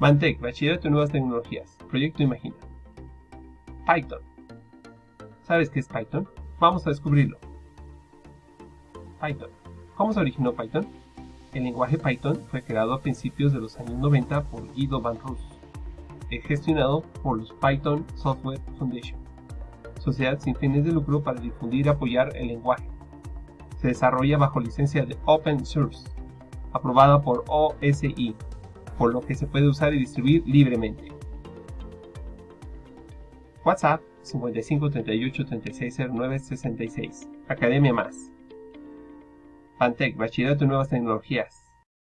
Mantec, Bachillerato en Nuevas Tecnologías, Proyecto Imagina. Python. ¿Sabes qué es Python? Vamos a descubrirlo. Python. ¿Cómo se originó Python? El lenguaje Python fue creado a principios de los años 90 por Guido Van Roos, es gestionado por los Python Software Foundation, sociedad sin fines de lucro para difundir y apoyar el lenguaje. Se desarrolla bajo licencia de Open Source, aprobada por OSI, por lo que se puede usar y distribuir libremente. WhatsApp 55 38 36 09 66. Academia Más. Pantec, Bachillerato en Nuevas Tecnologías.